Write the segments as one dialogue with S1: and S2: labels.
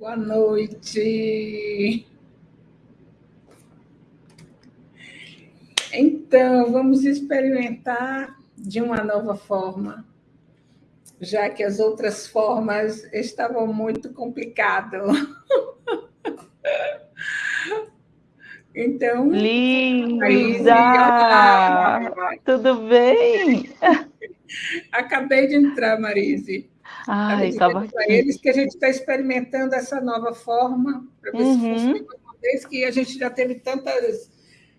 S1: Boa noite. Então, vamos experimentar de uma nova forma, já que as outras formas estavam muito complicadas.
S2: Então. Linda! Tudo bem?
S1: Acabei de entrar, Marise.
S2: Ai, estava
S1: para eles que a gente está experimentando essa nova forma, para ver uhum. se funciona, uma vez que a gente já teve tantas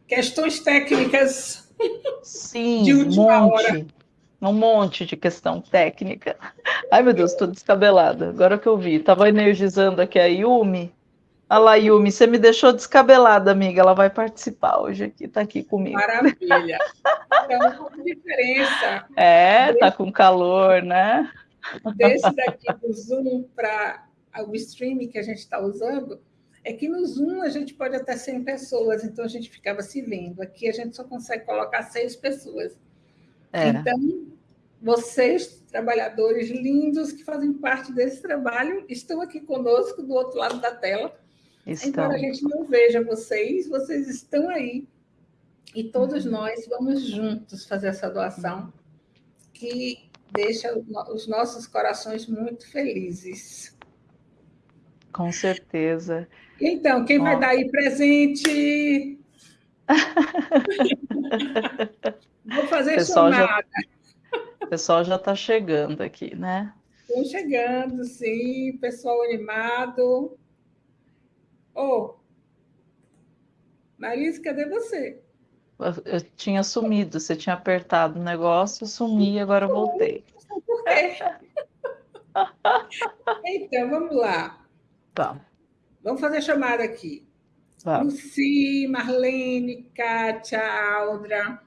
S1: questões técnicas
S2: Sim, de última um monte, hora. Um monte de questão técnica. Ai, meu Deus, estou descabelada. Agora que eu vi, estava energizando aqui a Yumi. A lá, Yumi, você me deixou descabelada, amiga. Ela vai participar hoje aqui, está aqui comigo.
S1: Maravilha. Então, uma diferença.
S2: É, tá com calor, né?
S1: Desse daqui do Zoom para o streaming que a gente está usando, é que no Zoom a gente pode até 100 pessoas, então a gente ficava se vendo. Aqui a gente só consegue colocar seis pessoas. É. Então, vocês, trabalhadores lindos que fazem parte desse trabalho, estão aqui conosco do outro lado da tela. Estão. Embora a gente não veja vocês, vocês estão aí. E todos uhum. nós vamos juntos fazer essa doação, que deixa os nossos corações muito felizes.
S2: Com certeza.
S1: Então, quem vai dar aí presente? Vou fazer
S2: pessoal chamada. Já, o pessoal já está chegando aqui, né?
S1: Estão chegando, sim. Pessoal animado. Ô, oh, Marisa, cadê você?
S2: Eu tinha sumido, você tinha apertado o negócio, eu sumi e agora eu voltei.
S1: Por quê? então, vamos lá.
S2: Tá.
S1: Vamos fazer chamada aqui. Luci, Marlene, Kátia, Aldra,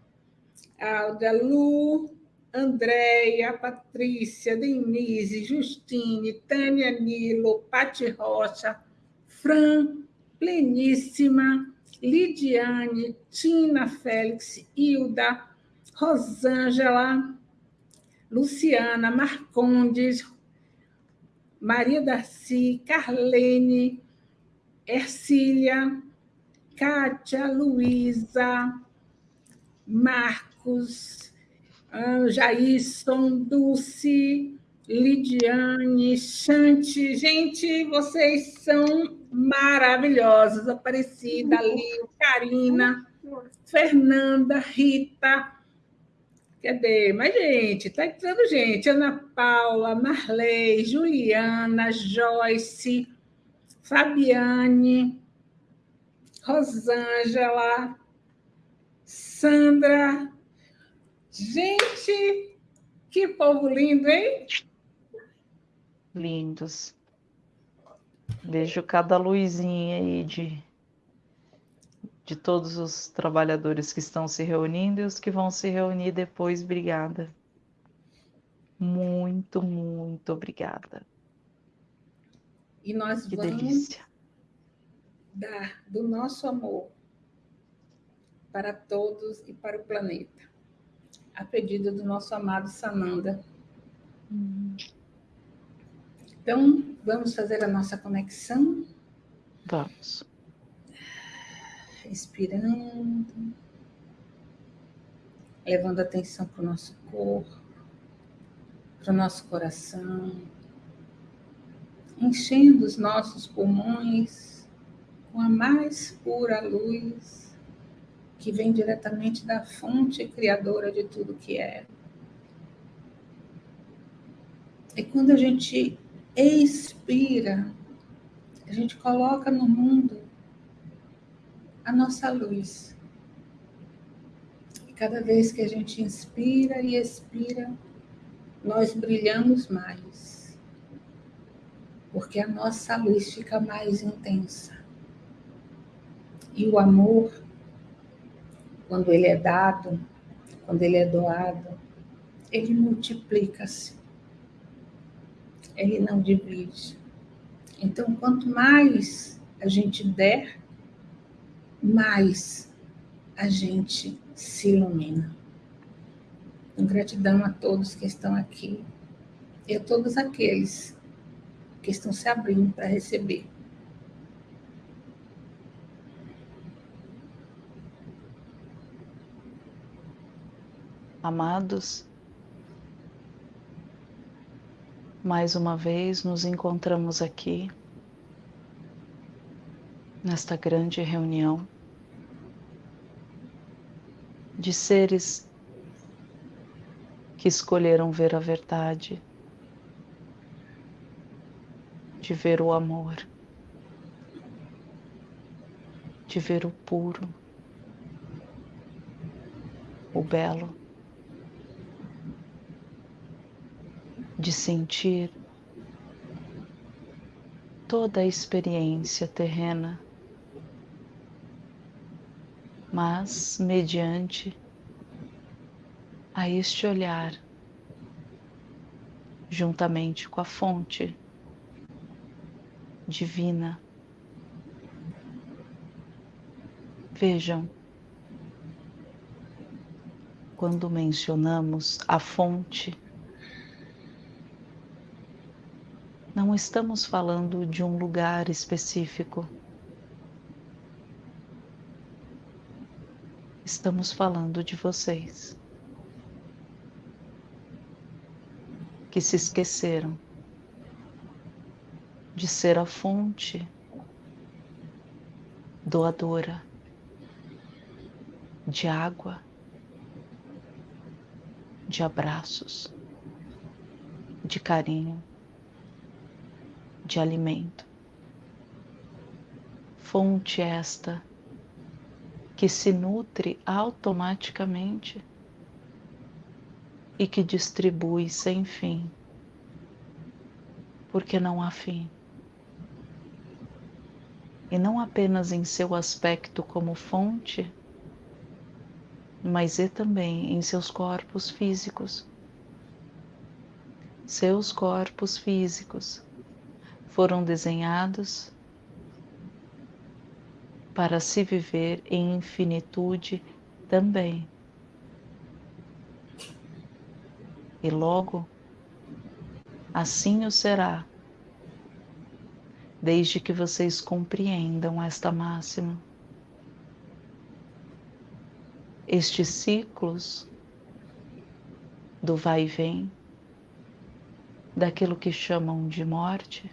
S1: Aldra, Lu, Andréia, Patrícia, Denise, Justine, Tânia Nilo, Pati Rocha, Fran, Pleníssima, Lidiane, Tina Félix, Hilda, Rosângela, Luciana, Marcondes, Maria Darcy, Carlene, Ercília, Kátia, Luísa, Marcos, Jairson, Dulce, Lidiane, Chante. Gente, vocês são maravilhosas. Aparecida, Lio, Karina, Fernanda, Rita. Cadê? Mas, gente, tá entrando gente. Ana Paula, Marley, Juliana, Joyce, Fabiane, Rosângela, Sandra. Gente, que povo lindo, hein?
S2: Lindos. Vejo cada luzinha aí de, de todos os trabalhadores que estão se reunindo e os que vão se reunir depois. Obrigada. Muito, muito obrigada.
S1: E nós que vamos delícia. dar do nosso amor para todos e para o planeta, a pedido do nosso amado Sananda. Hum. Então, vamos fazer a nossa conexão?
S2: Vamos.
S1: Respirando, levando atenção para o nosso corpo, para o nosso coração, enchendo os nossos pulmões com a mais pura luz que vem diretamente da fonte criadora de tudo que é. E quando a gente expira, a gente coloca no mundo a nossa luz. E cada vez que a gente inspira e expira, nós brilhamos mais. Porque a nossa luz fica mais intensa. E o amor, quando ele é dado, quando ele é doado, ele multiplica-se ele não divide. Então, quanto mais a gente der, mais a gente se ilumina. Então, gratidão a todos que estão aqui e a todos aqueles porque estão se abrindo para receber.
S2: Amados, mais uma vez nos encontramos aqui, nesta grande reunião de seres que escolheram ver a verdade, de ver o amor, de ver o puro, o belo. De sentir toda a experiência terrena, mas mediante a este olhar, juntamente com a fonte divina. Vejam, quando mencionamos a fonte, não estamos falando de um lugar específico. Estamos falando de vocês que se esqueceram de ser a fonte doadora de água, de abraços, de carinho de alimento. Fonte esta que se nutre automaticamente e que distribui sem fim, porque não há fim. E não apenas em seu aspecto como fonte, mas e também em seus corpos físicos. Seus corpos físicos foram desenhados para se viver em infinitude também. E logo, assim o será, desde que vocês compreendam esta máxima. Estes ciclos do vai e vem, daquilo que chamam de morte,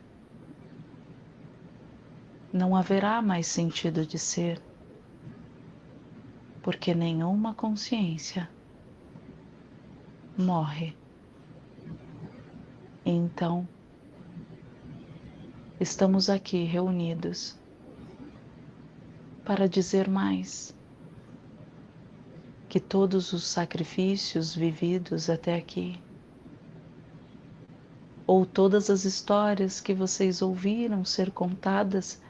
S2: não haverá mais sentido de ser, porque nenhuma consciência morre. Então, estamos aqui reunidos para dizer mais que todos os sacrifícios vividos até aqui, ou todas as histórias que vocês ouviram ser contadas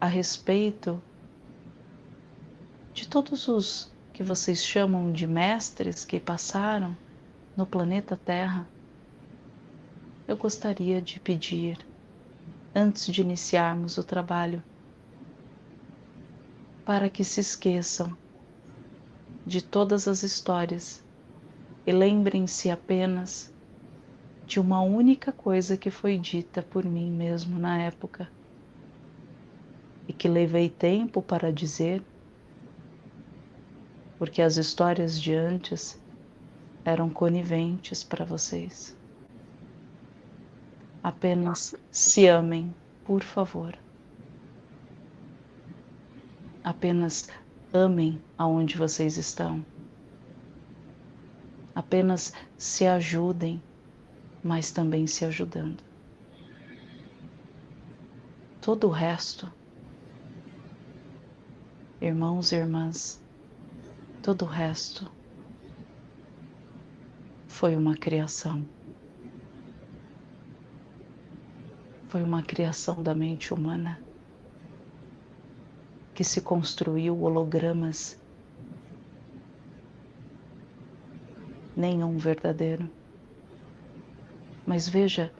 S2: a respeito de todos os que vocês chamam de mestres que passaram no planeta Terra, eu gostaria de pedir, antes de iniciarmos o trabalho, para que se esqueçam de todas as histórias e lembrem-se apenas de uma única coisa que foi dita por mim mesmo na época e que levei tempo para dizer, porque as histórias de antes eram coniventes para vocês. Apenas se amem, por favor. Apenas amem aonde vocês estão. Apenas se ajudem, mas também se ajudando. Todo o resto irmãos e irmãs, todo o resto foi uma criação. Foi uma criação da mente humana que se construiu hologramas, nenhum verdadeiro. Mas veja,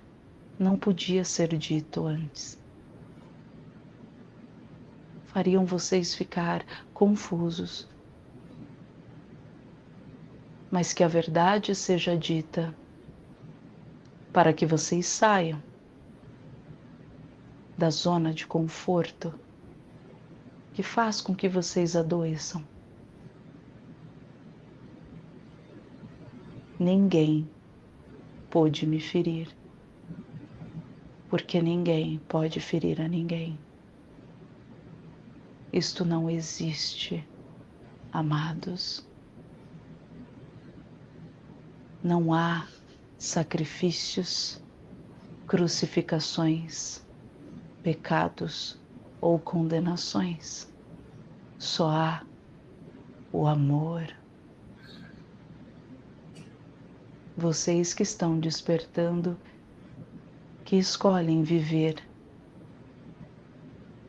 S2: não podia ser dito antes fariam vocês ficar confusos. Mas que a verdade seja dita para que vocês saiam da zona de conforto que faz com que vocês adoeçam. Ninguém pôde me ferir, porque ninguém pode ferir a ninguém. Isto não existe, amados. Não há sacrifícios, crucificações, pecados ou condenações. Só há o amor. Vocês que estão despertando, que escolhem viver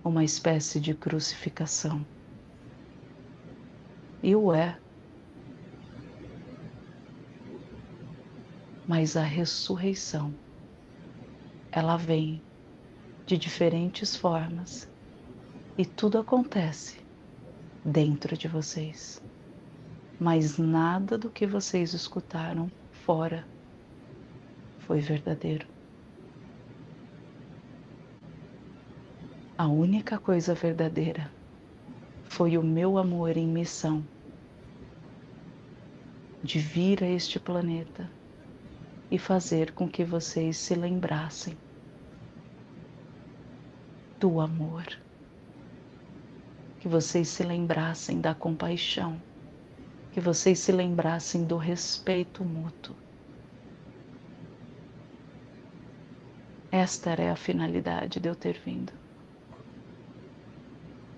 S2: uma espécie de crucificação. E o é. Mas a ressurreição, ela vem de diferentes formas e tudo acontece dentro de vocês. Mas nada do que vocês escutaram fora foi verdadeiro. A única coisa verdadeira foi o meu amor em missão de vir a este planeta e fazer com que vocês se lembrassem do amor. Que vocês se lembrassem da compaixão, que vocês se lembrassem do respeito mútuo. Esta era a finalidade de eu ter vindo.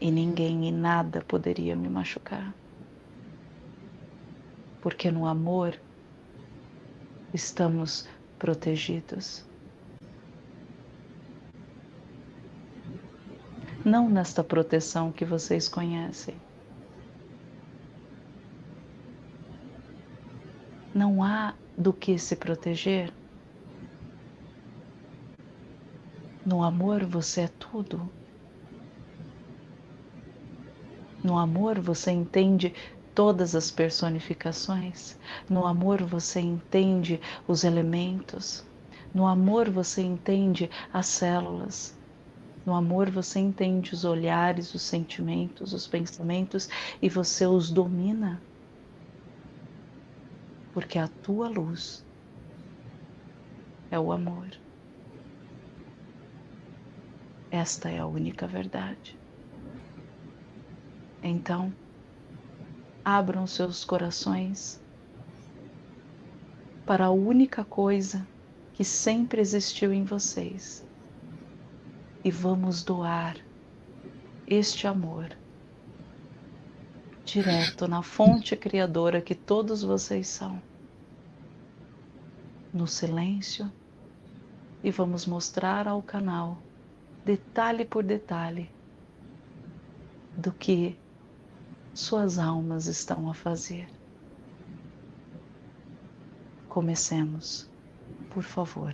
S2: E ninguém e nada poderia me machucar. Porque no amor estamos protegidos. não nesta proteção que vocês conhecem. Não há do que se proteger. No amor você é tudo. No amor você entende todas as personificações. No amor você entende os elementos. No amor você entende as células. No amor você entende os olhares, os sentimentos, os pensamentos e você os domina. Porque a tua luz é o amor. Esta é a única verdade. Então, abram seus corações para a única coisa que sempre existiu em vocês e vamos doar este amor direto na fonte criadora que todos vocês são. No silêncio, e vamos mostrar ao canal, detalhe por detalhe, do que suas almas estão a fazer. Comecemos, por favor.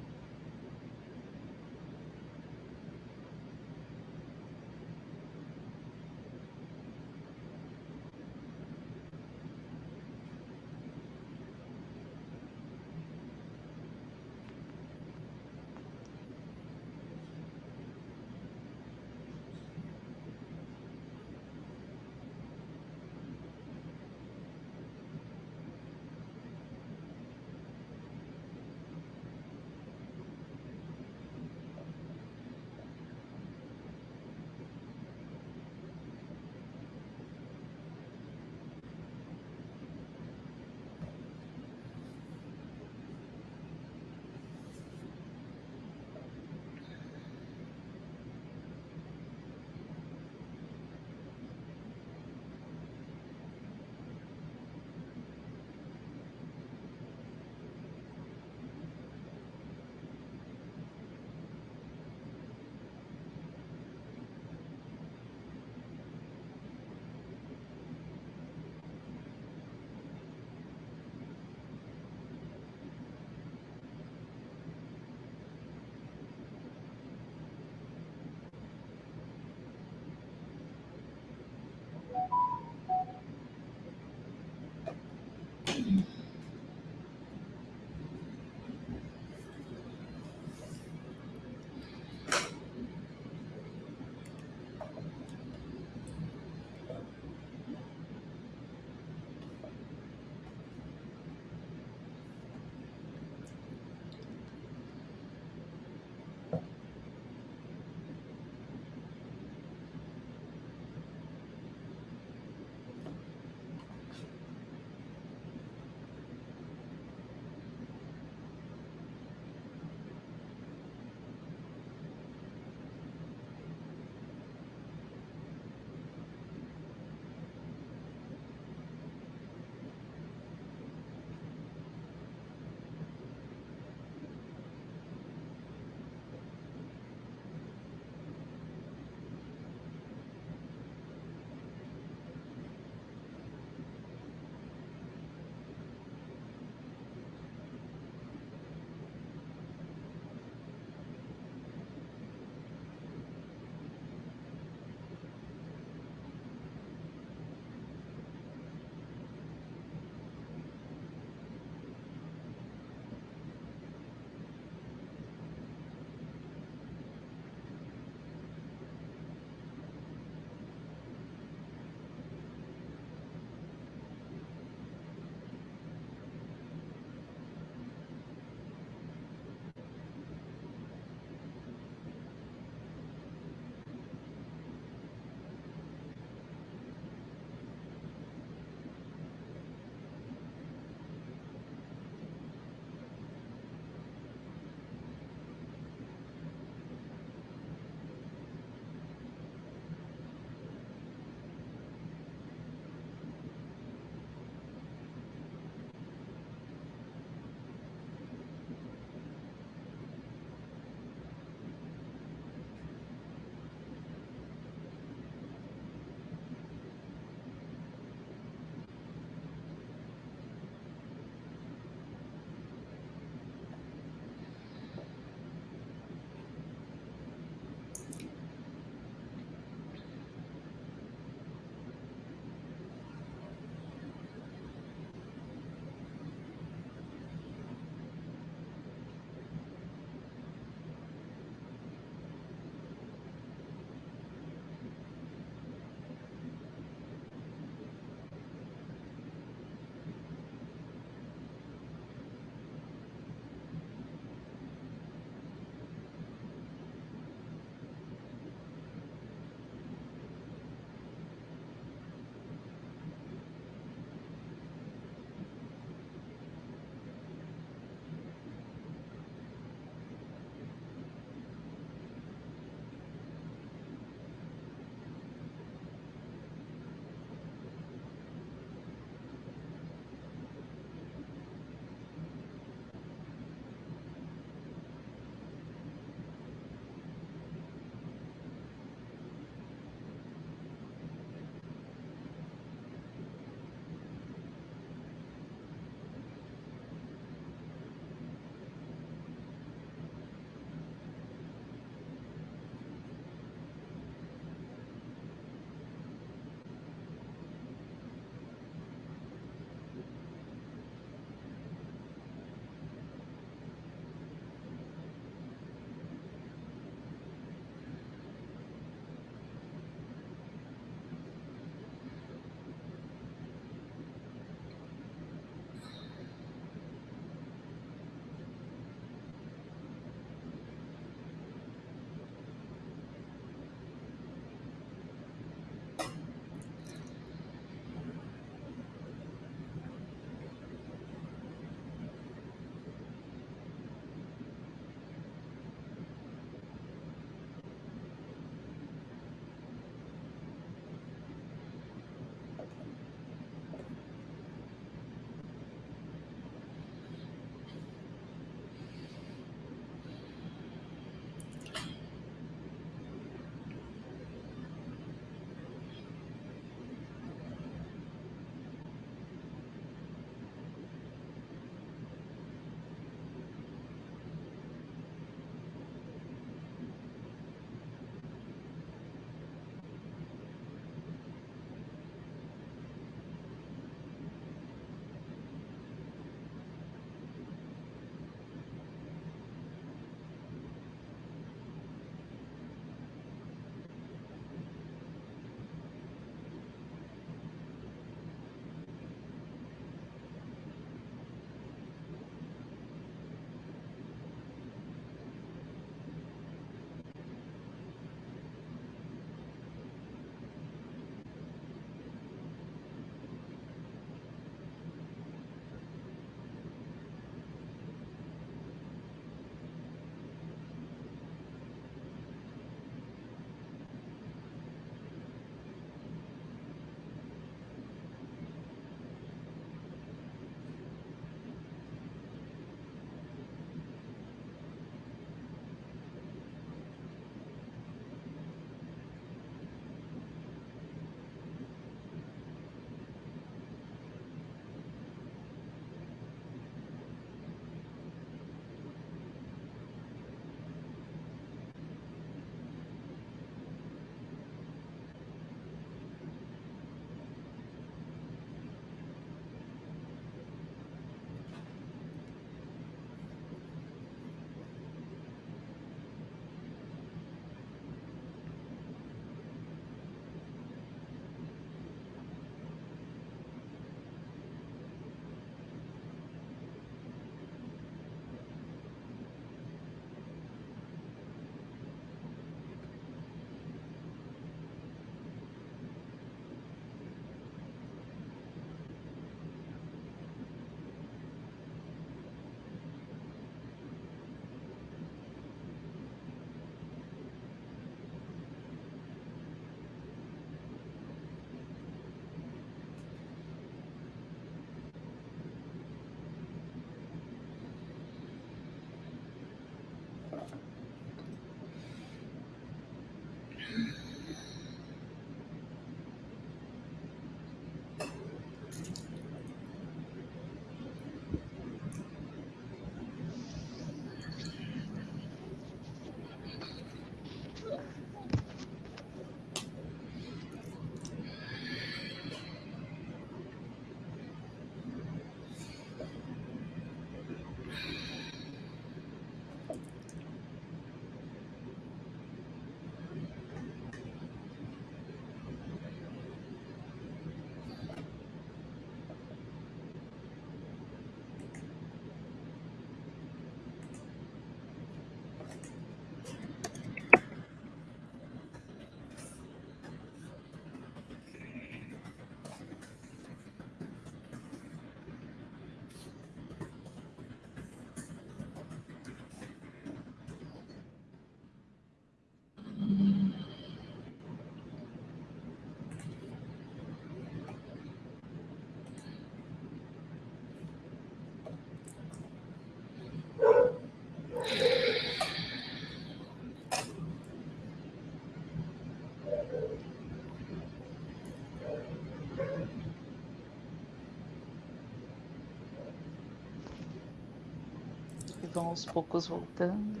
S2: aos poucos voltando.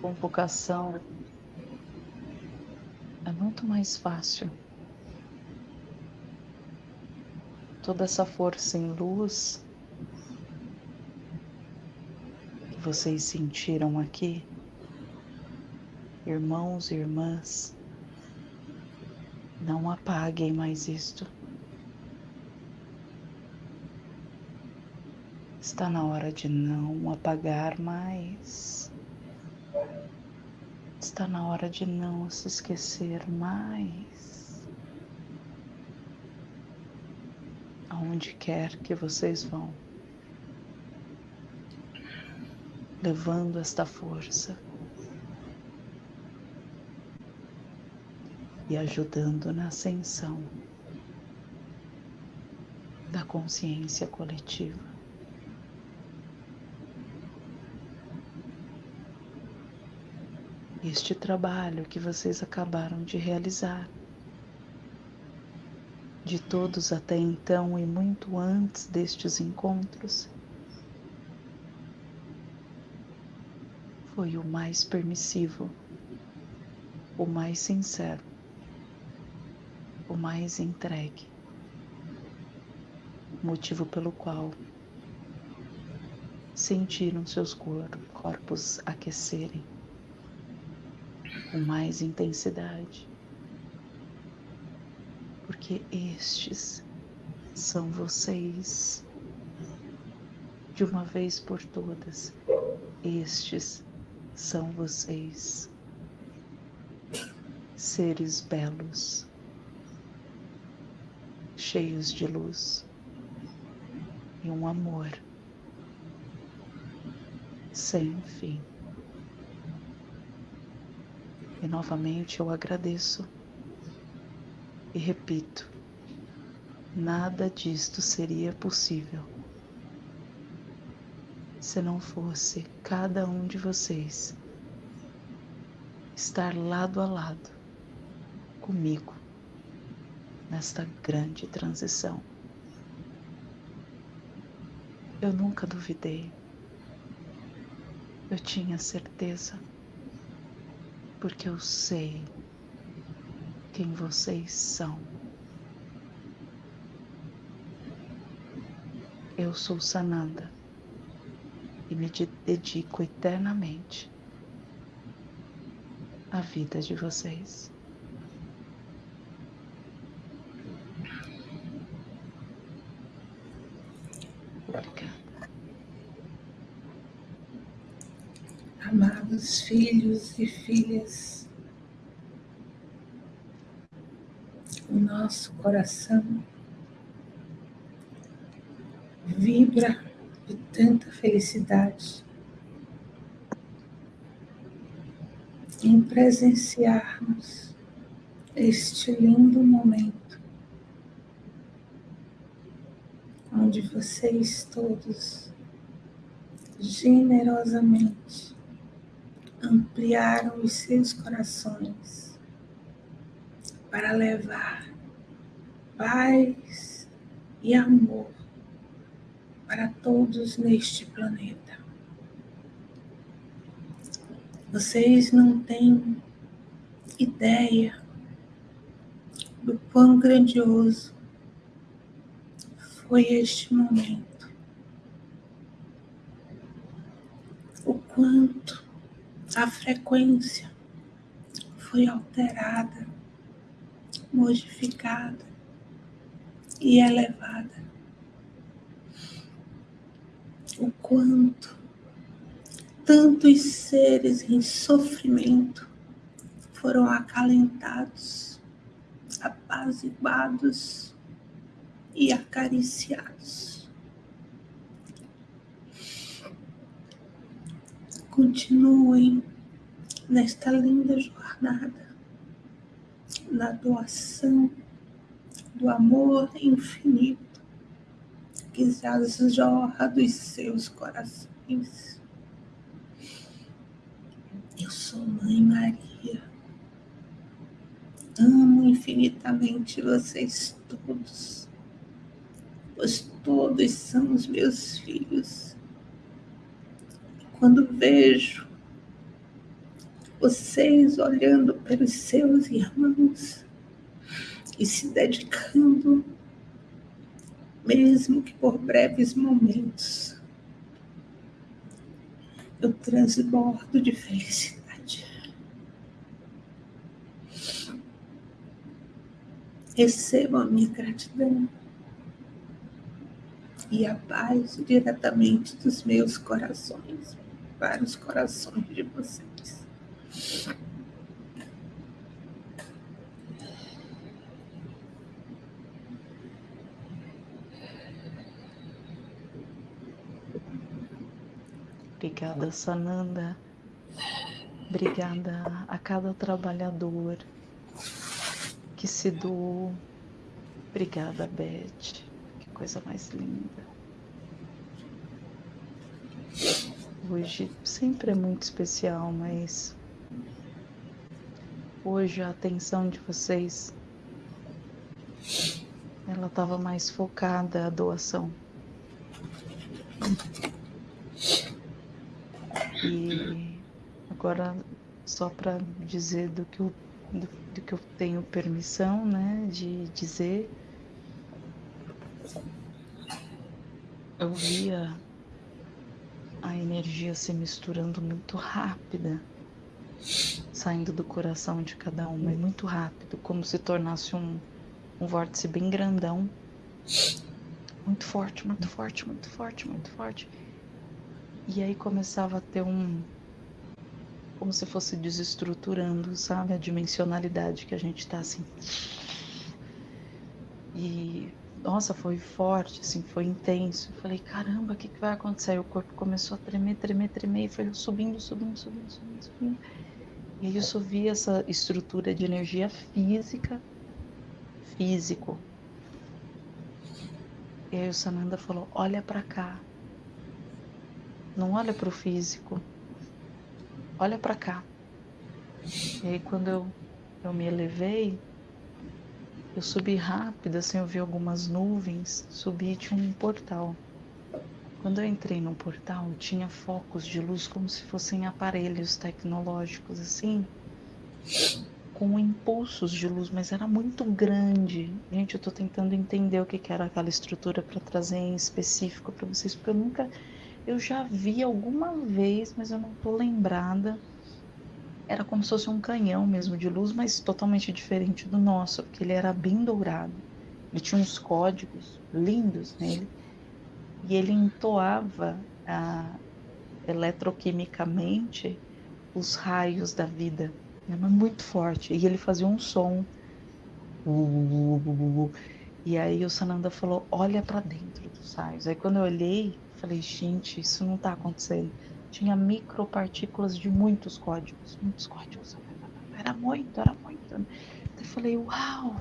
S2: Convocação é muito mais fácil. Toda essa força em luz que vocês sentiram aqui, irmãos e irmãs, não apaguem mais isto. Está na hora de não apagar mais. Está na hora de não se esquecer mais. Aonde quer que vocês vão, levando esta força e ajudando na ascensão da consciência coletiva. Este trabalho que vocês acabaram de realizar, de todos até então e muito antes destes encontros, foi o mais permissivo, o mais sincero o mais entregue, motivo pelo qual sentiram seus corpos aquecerem com mais intensidade, porque estes são vocês de uma vez por todas. Estes são vocês, seres belos cheios de luz e um amor sem fim. E novamente eu agradeço e repito: nada disto seria possível se não fosse cada um de vocês estar lado a lado comigo nesta grande transição. Eu nunca duvidei. Eu tinha certeza, porque eu sei quem vocês são. Eu sou Sananda e me dedico eternamente à vida de vocês.
S1: Amados filhos e filhas, o nosso coração vibra de tanta felicidade em presenciarmos este lindo momento onde vocês todos generosamente ampliaram os seus corações para levar paz e amor para todos neste planeta. Vocês não têm ideia do quão grandioso foi este momento. O quanto a frequência foi alterada, modificada e elevada. O quanto tantos seres em sofrimento foram acalentados, apaziguados e acariciados. Continuem nesta linda jornada, na doação do amor infinito que já jorra dos seus corações. Eu sou Mãe Maria. Amo infinitamente vocês todos pois todos são os meus filhos. Quando vejo vocês olhando pelos seus irmãos e se dedicando, mesmo que por breves momentos, eu transbordo de felicidade. Recebam a minha gratidão e a paz diretamente dos meus corações para os corações de vocês.
S2: Obrigada, Sananda. Obrigada a cada trabalhador que se doou. Obrigada, Beth. Que coisa mais linda. Hoje sempre é muito especial, mas hoje a atenção de vocês ela estava mais focada a doação. E agora, só para dizer do que, eu, do, do, que eu tenho permissão né, de dizer, eu via energia se misturando muito rápida, saindo do coração de cada uma, e muito rápido, como se tornasse um, um vórtice bem grandão. Muito forte, muito forte, muito forte, muito forte. E aí começava a ter um. Como se fosse desestruturando, sabe? A dimensionalidade que a gente tá assim. E. Nossa, foi forte, assim, foi intenso. Eu falei, caramba, o que, que vai acontecer? Aí o corpo começou a tremer, tremer, tremer, e foi subindo, subindo, subindo, subindo, subindo. E aí eu só vi essa estrutura de energia física, físico. E aí o Sananda falou: Olha para cá. Não olha para o físico. Olha para cá. E aí quando eu, eu me elevei, eu subi rápido, assim, eu vi algumas nuvens, subi e tinha um portal. Quando eu entrei no portal, tinha focos de luz como se fossem aparelhos tecnológicos, assim, com impulsos de luz, mas era muito grande. Gente, eu estou tentando entender o que, era aquela estrutura para trazer em específico para vocês, porque eu nunca eu já vi alguma vez, mas eu não tô lembrada. Era como se fosse um canhão mesmo de luz, mas totalmente diferente do nosso, porque ele era bem dourado. Ele tinha uns códigos lindos nele e ele entoava ah, eletroquimicamente os raios da vida, mas muito forte. E ele fazia um som. E aí o Sananda falou: Olha para dentro dos raios. Aí quando eu olhei, Falei, gente, isso não está acontecendo. Tinha micropartículas de muitos códigos, muitos códigos. Era muito, era muito. Eu falei, uau!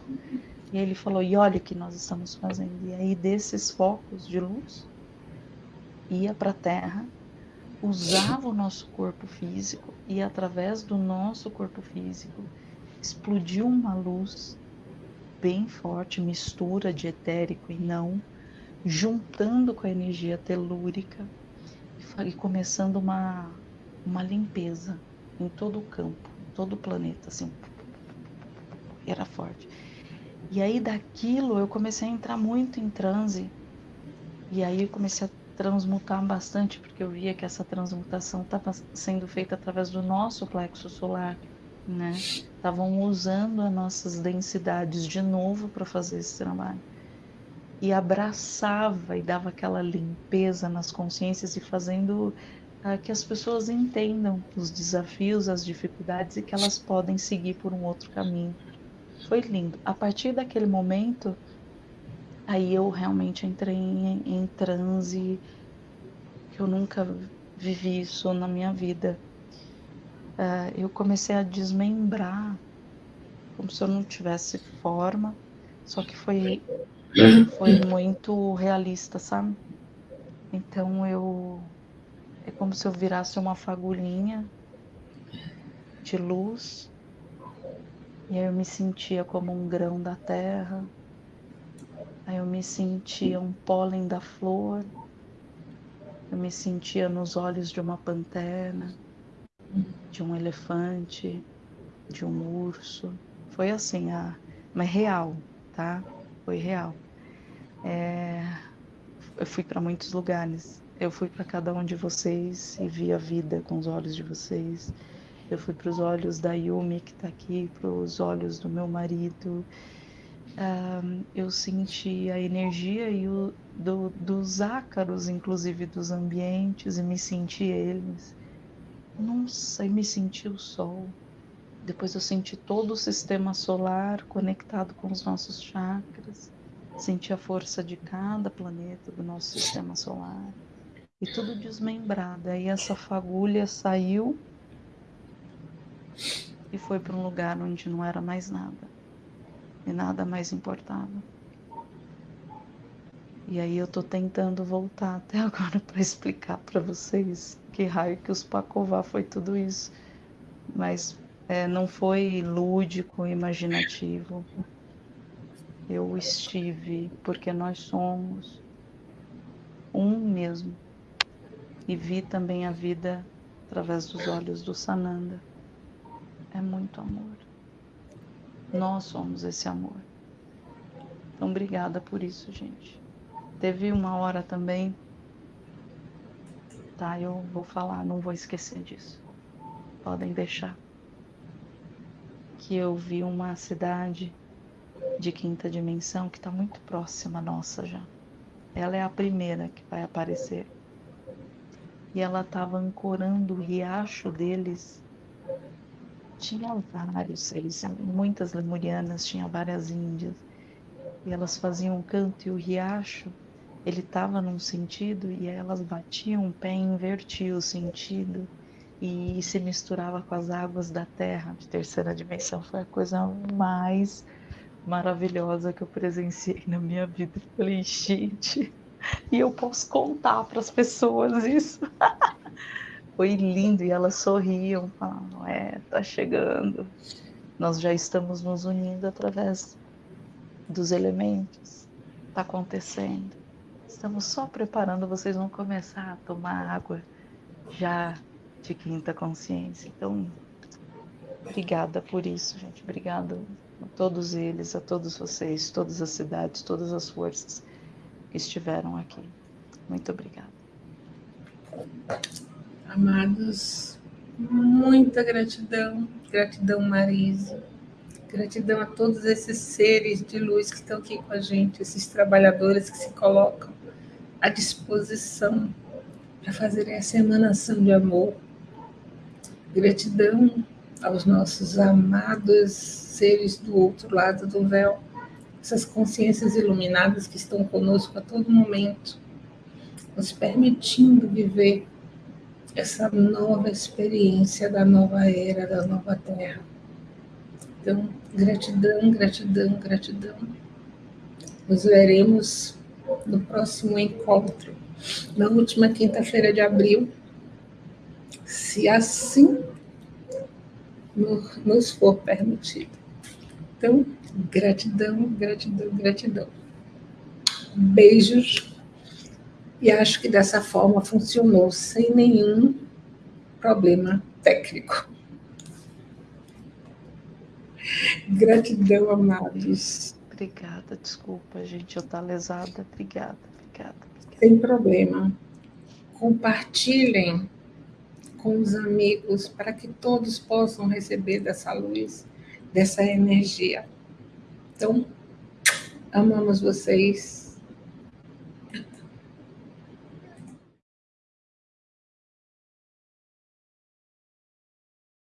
S2: E ele falou, e olha o que nós estamos fazendo. E aí desses focos de luz, ia para a Terra, usava o nosso corpo físico e através do nosso corpo físico explodiu uma luz bem forte, mistura de etérico e não, juntando com a energia telúrica e começando uma, uma limpeza em todo o campo, em todo o planeta, assim. Era forte. E aí daquilo eu comecei a entrar muito em transe. E aí eu comecei a transmutar bastante, porque eu via que essa transmutação estava sendo feita através do nosso plexo solar, né? Estavam usando as nossas densidades de novo para fazer esse trabalho e abraçava e dava aquela limpeza nas consciências e fazendo uh, que as pessoas entendam os desafios, as dificuldades e que elas podem seguir por um outro caminho. Foi lindo. A partir daquele momento, aí eu realmente entrei em, em transe, que eu nunca vivi isso na minha vida. Uh, eu comecei a desmembrar, como se eu não tivesse forma, só que foi foi muito realista, sabe? Então eu é como se eu virasse uma fagulhinha de luz e aí eu me sentia como um grão da terra Aí eu me sentia um pólen da flor, eu me sentia nos olhos de uma pantera, de um elefante, de um urso. Foi assim, a... mas real, tá? Foi real. É... Eu fui para muitos lugares. Eu fui para cada um de vocês e vi a vida com os olhos de vocês. Eu fui para os olhos da Yumi que está aqui, para os olhos do meu marido, uh, eu senti a energia e o, do, dos ácaros, inclusive dos ambientes, e me senti eles. Nossa, e me senti o sol. Depois eu senti todo o sistema solar conectado com os nossos chakras. Senti a força de cada planeta do nosso sistema solar. E tudo desmembrado. Aí essa fagulha saiu e foi para um lugar onde não era mais nada e nada mais importava. E aí eu tô tentando voltar até agora para explicar para vocês que raio que os Pacová foi tudo isso. Mas é, não foi lúdico, imaginativo. Eu estive porque nós somos um mesmo. E vi também a vida através dos olhos do Sananda. É muito amor. Nós somos esse amor. Então, obrigada por isso, gente. Teve uma hora também, tá? Eu vou falar, não vou esquecer disso. Podem deixar. Que eu vi uma cidade de quinta dimensão que está muito próxima nossa já. Ela é a primeira que vai aparecer. E ela estava ancorando o riacho deles tinha vários, eles, muitas lemurianas, tinha várias índias, e elas faziam um canto e o riacho, ele estava num sentido e elas batiam o pé e invertiam o sentido e se misturava com as águas da terra de terceira dimensão. Foi a coisa mais maravilhosa que eu presenciei na minha vida. falei, gente, e eu posso contar para as pessoas isso. foi lindo e elas sorriam, falavam, é, tá chegando. Nós já estamos nos unindo através dos elementos. Tá acontecendo. Estamos só preparando, vocês vão começar a tomar água já de quinta consciência. Então, obrigada por isso, gente. Obrigada a todos eles, a todos vocês, todas as cidades, todas as forças que estiveram aqui. Muito obrigada.
S1: Amados, muita gratidão, gratidão Marise, gratidão a todos esses seres de luz que estão aqui com a gente, esses trabalhadores que se colocam à disposição para fazerem essa emanação de amor. Gratidão aos nossos amados seres do outro lado do véu, essas consciências iluminadas que estão conosco a todo momento, nos permitindo viver essa nova experiência da nova era, da nova terra. Então, gratidão, gratidão, gratidão. Nos veremos no próximo encontro, na última quinta-feira de abril, se assim nos for permitido. Então, gratidão, gratidão, gratidão. Beijos e acho que dessa forma funcionou sem nenhum problema técnico. Gratidão, amados.
S2: Obrigada, desculpa, gente, eu estou lesada. Obrigada, obrigada, obrigada.
S1: Sem problema. Compartilhem com os amigos para que todos possam receber dessa luz, dessa energia. Então, amamos vocês